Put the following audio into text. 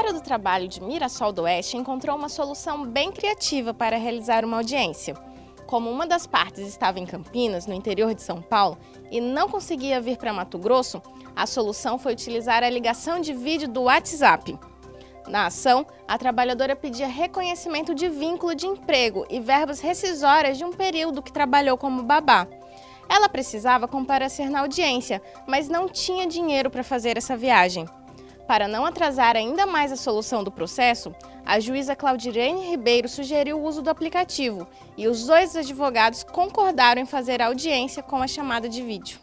Escritório do Trabalho de Mirassol do Oeste encontrou uma solução bem criativa para realizar uma audiência. Como uma das partes estava em Campinas, no interior de São Paulo, e não conseguia vir para Mato Grosso, a solução foi utilizar a ligação de vídeo do WhatsApp. Na ação, a trabalhadora pedia reconhecimento de vínculo de emprego e verbas rescisórias de um período que trabalhou como babá. Ela precisava comparecer na audiência, mas não tinha dinheiro para fazer essa viagem. Para não atrasar ainda mais a solução do processo, a juíza Claudirene Ribeiro sugeriu o uso do aplicativo e os dois advogados concordaram em fazer audiência com a chamada de vídeo.